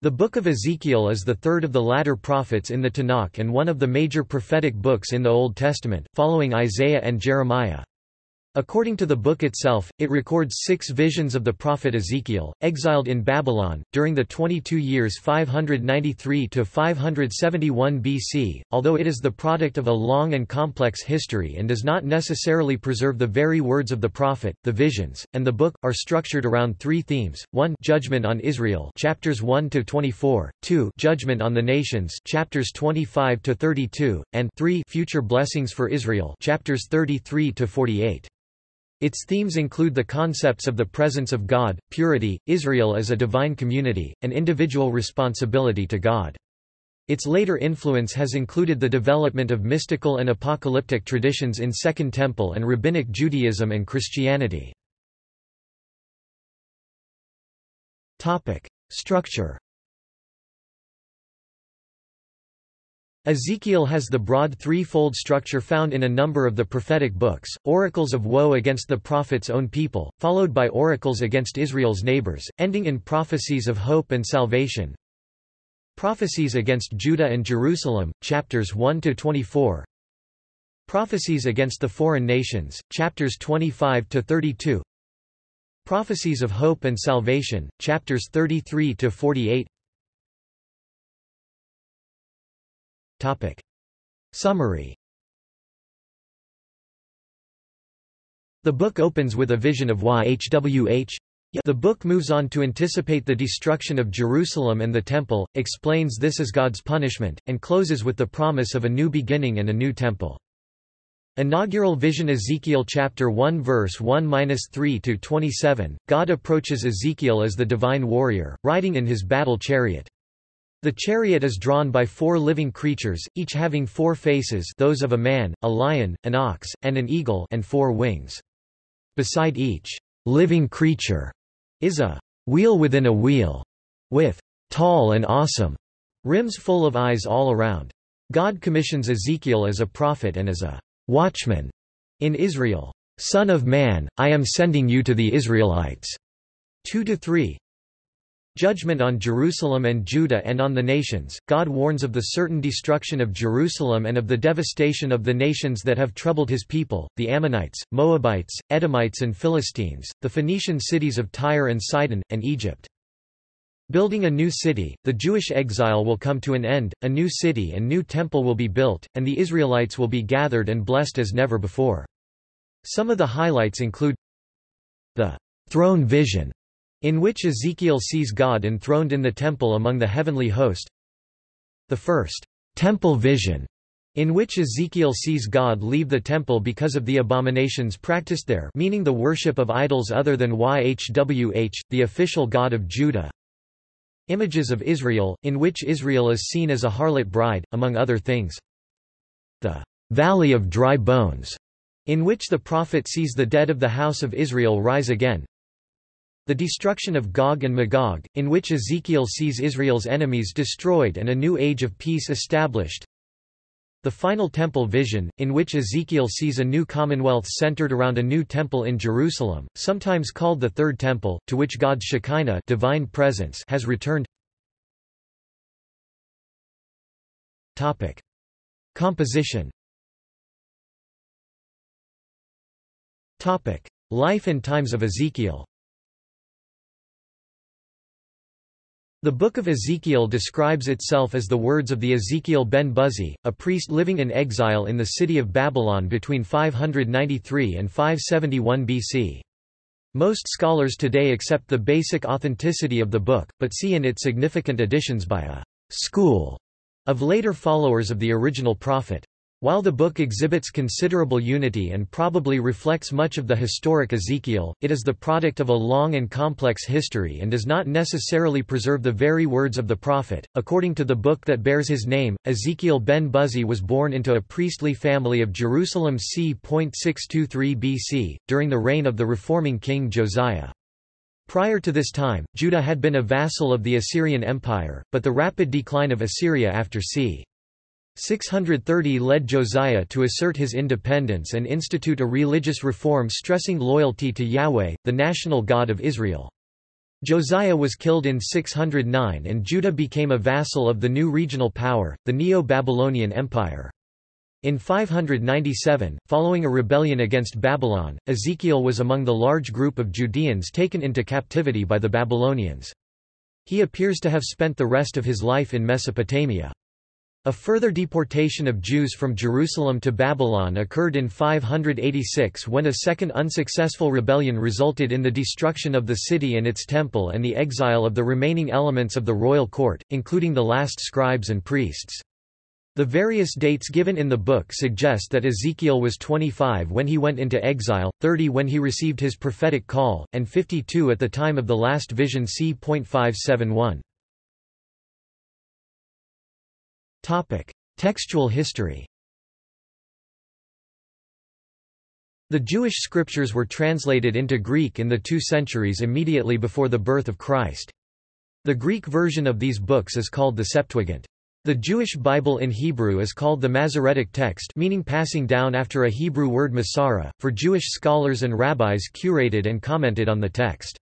The Book of Ezekiel is the third of the latter prophets in the Tanakh and one of the major prophetic books in the Old Testament, following Isaiah and Jeremiah. According to the book itself, it records six visions of the prophet Ezekiel, exiled in Babylon, during the 22 years 593–571 BC, although it is the product of a long and complex history and does not necessarily preserve the very words of the prophet. The visions, and the book, are structured around three themes, 1 Judgment on Israel chapters 1–24, 2 Judgment on the Nations chapters 25–32, and 3 Future Blessings for Israel chapters 33–48. Its themes include the concepts of the presence of God, purity, Israel as a divine community, and individual responsibility to God. Its later influence has included the development of mystical and apocalyptic traditions in Second Temple and Rabbinic Judaism and Christianity. Structure Ezekiel has the broad threefold structure found in a number of the prophetic books, oracles of woe against the prophet's own people, followed by oracles against Israel's neighbors, ending in prophecies of hope and salvation. Prophecies against Judah and Jerusalem, chapters 1–24 Prophecies against the foreign nations, chapters 25–32 Prophecies of hope and salvation, chapters 33–48 Topic. Summary The book opens with a vision of YHWH. The book moves on to anticipate the destruction of Jerusalem and the Temple, explains this as God's punishment, and closes with the promise of a new beginning and a new temple. Inaugural Vision Ezekiel chapter 1 verse 1-3 to 27 God approaches Ezekiel as the divine warrior riding in his battle chariot the chariot is drawn by four living creatures, each having four faces those of a man, a lion, an ox, and an eagle and four wings. Beside each living creature is a wheel within a wheel, with tall and awesome rims full of eyes all around. God commissions Ezekiel as a prophet and as a watchman in Israel. Son of man, I am sending you to the Israelites. 2 to 3 Judgment on Jerusalem and Judah and on the nations, God warns of the certain destruction of Jerusalem and of the devastation of the nations that have troubled his people, the Ammonites, Moabites, Edomites and Philistines, the Phoenician cities of Tyre and Sidon, and Egypt. Building a new city, the Jewish exile will come to an end, a new city and new temple will be built, and the Israelites will be gathered and blessed as never before. Some of the highlights include the throne vision in which Ezekiel sees God enthroned in the temple among the heavenly host. The first temple vision, in which Ezekiel sees God leave the temple because of the abominations practiced there meaning the worship of idols other than YHWH, the official god of Judah. Images of Israel, in which Israel is seen as a harlot bride, among other things. The Valley of Dry Bones, in which the prophet sees the dead of the house of Israel rise again. The destruction of Gog and Magog, in which Ezekiel sees Israel's enemies destroyed and a new age of peace established. The final temple vision, in which Ezekiel sees a new commonwealth centered around a new temple in Jerusalem, sometimes called the Third Temple, to which God's Shekinah divine presence has returned. Topic. Composition Topic. Life and times of Ezekiel The Book of Ezekiel describes itself as the words of the Ezekiel ben Buzi, a priest living in exile in the city of Babylon between 593 and 571 BC. Most scholars today accept the basic authenticity of the book, but see in it significant additions by a «school» of later followers of the original prophet. While the book exhibits considerable unity and probably reflects much of the historic Ezekiel, it is the product of a long and complex history and does not necessarily preserve the very words of the prophet. According to the book that bears his name, Ezekiel ben Buzi was born into a priestly family of Jerusalem c. 623 BC, during the reign of the reforming king Josiah. Prior to this time, Judah had been a vassal of the Assyrian Empire, but the rapid decline of Assyria after c. 630 led Josiah to assert his independence and institute a religious reform stressing loyalty to Yahweh, the national God of Israel. Josiah was killed in 609 and Judah became a vassal of the new regional power, the Neo-Babylonian Empire. In 597, following a rebellion against Babylon, Ezekiel was among the large group of Judeans taken into captivity by the Babylonians. He appears to have spent the rest of his life in Mesopotamia. A further deportation of Jews from Jerusalem to Babylon occurred in 586 when a second unsuccessful rebellion resulted in the destruction of the city and its temple and the exile of the remaining elements of the royal court, including the last scribes and priests. The various dates given in the book suggest that Ezekiel was 25 when he went into exile, 30 when he received his prophetic call, and 52 at the time of the last vision c.571. Textual history. The Jewish scriptures were translated into Greek in the two centuries immediately before the birth of Christ. The Greek version of these books is called the Septuagint. The Jewish Bible in Hebrew is called the Masoretic text meaning passing down after a Hebrew word Masora, for Jewish scholars and rabbis curated and commented on the text.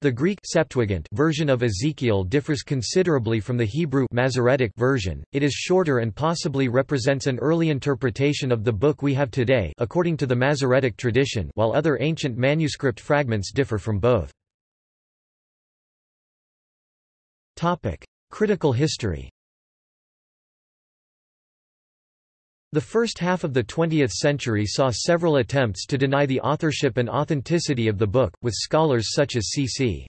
The Greek Septuagint version of Ezekiel differs considerably from the Hebrew Masoretic version. It is shorter and possibly represents an early interpretation of the book we have today, according to the Masoretic tradition, while other ancient manuscript fragments differ from both. Topic: Critical history. The first half of the 20th century saw several attempts to deny the authorship and authenticity of the book, with scholars such as C.C.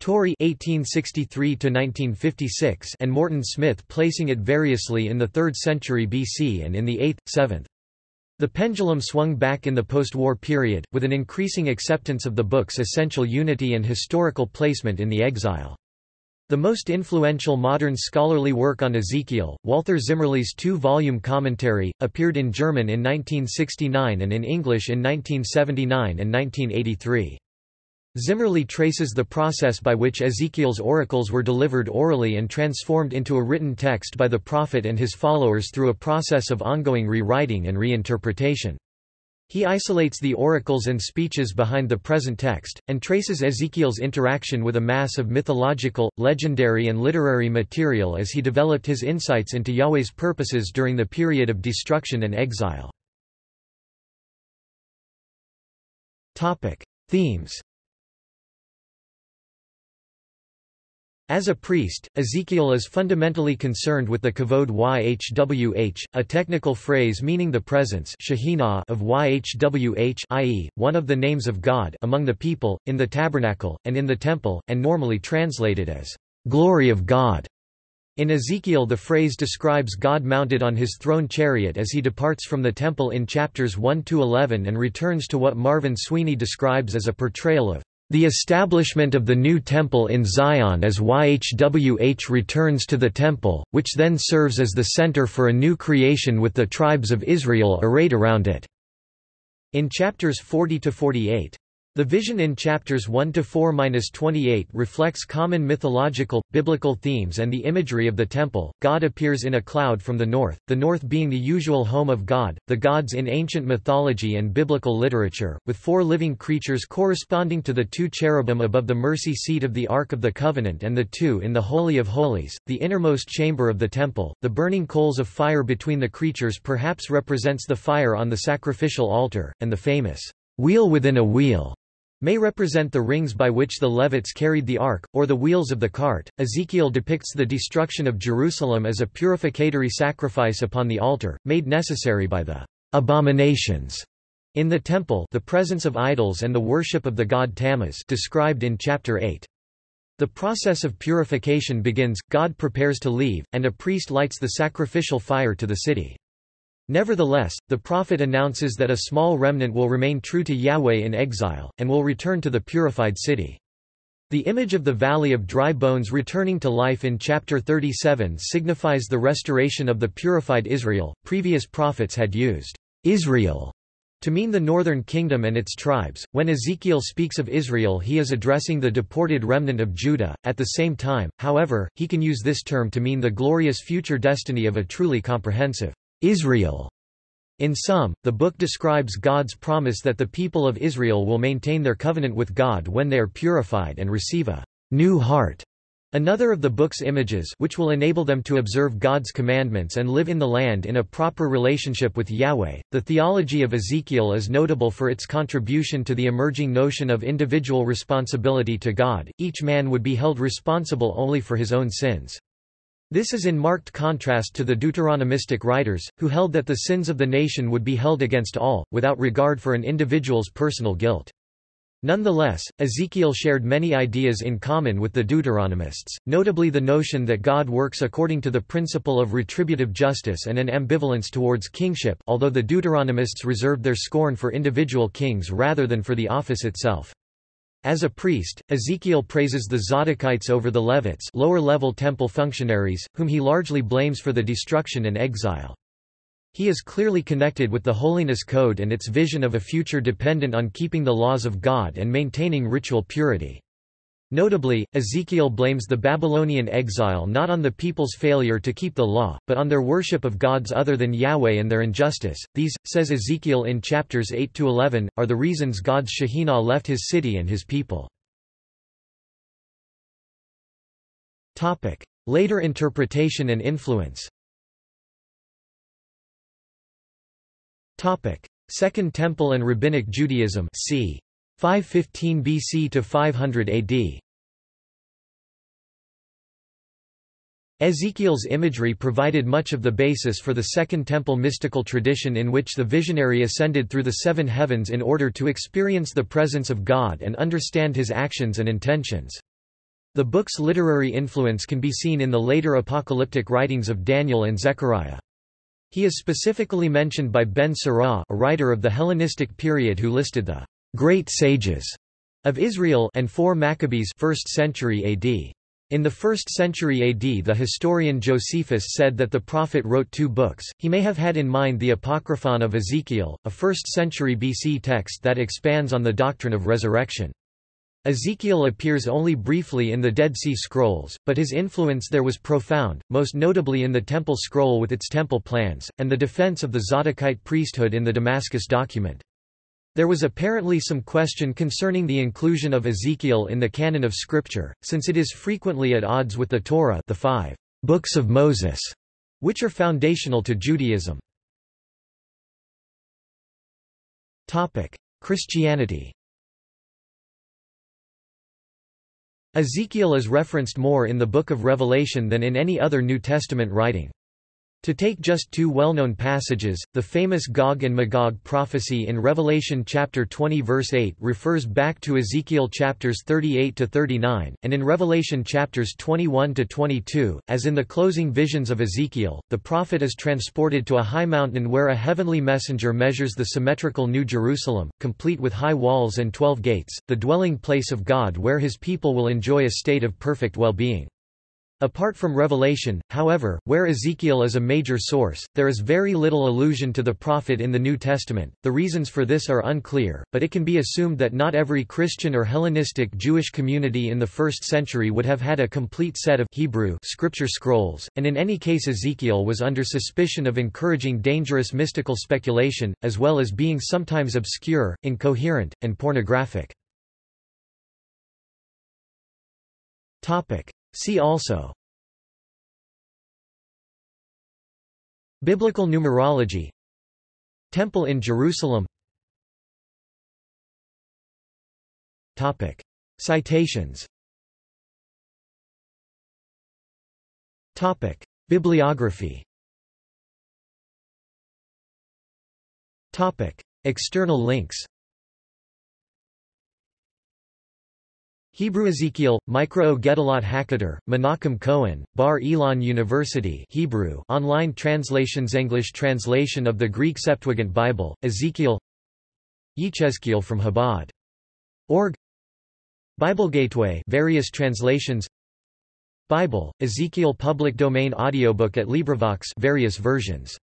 Torrey (1863–1956) and Morton Smith placing it variously in the 3rd century BC and in the 8th, 7th. The pendulum swung back in the post-war period, with an increasing acceptance of the book's essential unity and historical placement in the exile. The most influential modern scholarly work on Ezekiel, Walther Zimmerli's two-volume commentary, appeared in German in 1969 and in English in 1979 and 1983. Zimmerli traces the process by which Ezekiel's oracles were delivered orally and transformed into a written text by the prophet and his followers through a process of ongoing rewriting and reinterpretation. He isolates the oracles and speeches behind the present text, and traces Ezekiel's interaction with a mass of mythological, legendary and literary material as he developed his insights into Yahweh's purposes during the period of destruction and exile. Themes As a priest, Ezekiel is fundamentally concerned with the kavod yhwh, a technical phrase meaning the presence of yhwh i.e., one of the names of God among the people, in the tabernacle, and in the temple, and normally translated as, "...glory of God." In Ezekiel the phrase describes God mounted on his throne chariot as he departs from the temple in chapters 1–11 and returns to what Marvin Sweeney describes as a portrayal of the establishment of the new temple in Zion as YHWH returns to the temple, which then serves as the center for a new creation with the tribes of Israel arrayed around it. In chapters 40–48, the vision in chapters 1 to 4-28 reflects common mythological, biblical themes and the imagery of the temple. God appears in a cloud from the north, the north being the usual home of God, the gods in ancient mythology and biblical literature, with four living creatures corresponding to the two cherubim above the mercy seat of the Ark of the Covenant and the two in the Holy of Holies, the innermost chamber of the temple. The burning coals of fire between the creatures perhaps represents the fire on the sacrificial altar, and the famous wheel within a wheel may represent the rings by which the Levites carried the ark, or the wheels of the cart. Ezekiel depicts the destruction of Jerusalem as a purificatory sacrifice upon the altar, made necessary by the abominations in the temple, the presence of idols and the worship of the god Tammuz, described in chapter 8. The process of purification begins, God prepares to leave, and a priest lights the sacrificial fire to the city. Nevertheless, the prophet announces that a small remnant will remain true to Yahweh in exile, and will return to the purified city. The image of the valley of dry bones returning to life in chapter 37 signifies the restoration of the purified Israel. Previous prophets had used Israel to mean the northern kingdom and its tribes. When Ezekiel speaks of Israel, he is addressing the deported remnant of Judah. At the same time, however, he can use this term to mean the glorious future destiny of a truly comprehensive Israel. In sum, the book describes God's promise that the people of Israel will maintain their covenant with God when they are purified and receive a new heart. Another of the book's images which will enable them to observe God's commandments and live in the land in a proper relationship with Yahweh. The theology of Ezekiel is notable for its contribution to the emerging notion of individual responsibility to God. Each man would be held responsible only for his own sins. This is in marked contrast to the Deuteronomistic writers, who held that the sins of the nation would be held against all, without regard for an individual's personal guilt. Nonetheless, Ezekiel shared many ideas in common with the Deuteronomists, notably the notion that God works according to the principle of retributive justice and an ambivalence towards kingship although the Deuteronomists reserved their scorn for individual kings rather than for the office itself. As a priest, Ezekiel praises the Zadokites over the Levites lower-level temple functionaries, whom he largely blames for the destruction and exile. He is clearly connected with the Holiness Code and its vision of a future dependent on keeping the laws of God and maintaining ritual purity. Notably, Ezekiel blames the Babylonian exile not on the people's failure to keep the law, but on their worship of gods other than Yahweh and their injustice. These, says Ezekiel in chapters 8 to 11, are the reasons God's Shekhinah left his city and his people. Topic: Later interpretation and influence. Topic: Second Temple and Rabbinic Judaism. C. 515 BC to 500 AD. Ezekiel's imagery provided much of the basis for the Second Temple mystical tradition in which the visionary ascended through the seven heavens in order to experience the presence of God and understand his actions and intentions. The book's literary influence can be seen in the later apocalyptic writings of Daniel and Zechariah. He is specifically mentioned by Ben Sira a writer of the Hellenistic period who listed the great sages of Israel and four Maccabees 1st century AD. In the 1st century AD the historian Josephus said that the prophet wrote two books, he may have had in mind the Apocryphon of Ezekiel, a 1st century BC text that expands on the doctrine of resurrection. Ezekiel appears only briefly in the Dead Sea Scrolls, but his influence there was profound, most notably in the Temple Scroll with its temple plans, and the defense of the Zadokite priesthood in the Damascus document. There was apparently some question concerning the inclusion of Ezekiel in the canon of Scripture, since it is frequently at odds with the Torah the five books of Moses, which are foundational to Judaism. Christianity Ezekiel is referenced more in the Book of Revelation than in any other New Testament writing. To take just two well-known passages, the famous Gog and Magog prophecy in Revelation chapter 20 verse 8 refers back to Ezekiel chapters 38 to 39, and in Revelation chapters 21 to 22, as in the closing visions of Ezekiel, the prophet is transported to a high mountain where a heavenly messenger measures the symmetrical New Jerusalem, complete with high walls and twelve gates, the dwelling place of God where his people will enjoy a state of perfect well-being. Apart from Revelation, however, where Ezekiel is a major source, there is very little allusion to the prophet in the New Testament. The reasons for this are unclear, but it can be assumed that not every Christian or Hellenistic Jewish community in the 1st century would have had a complete set of Hebrew scripture scrolls, and in any case Ezekiel was under suspicion of encouraging dangerous mystical speculation, as well as being sometimes obscure, incoherent, and pornographic. Topic: See also Biblical numerology Temple in Jerusalem Topic. Citations Topic. Bibliography Topic. External links Hebrew Ezekiel, Mikraot Gedolot Hakadosh, Menachem Cohen, Bar Ilan University Hebrew online translations English translation of the Greek Septuagint Bible, Ezekiel. Yechezkiel from Chabad. Org. Bible Gateway various translations. Bible, Ezekiel public domain audiobook at LibriVox various versions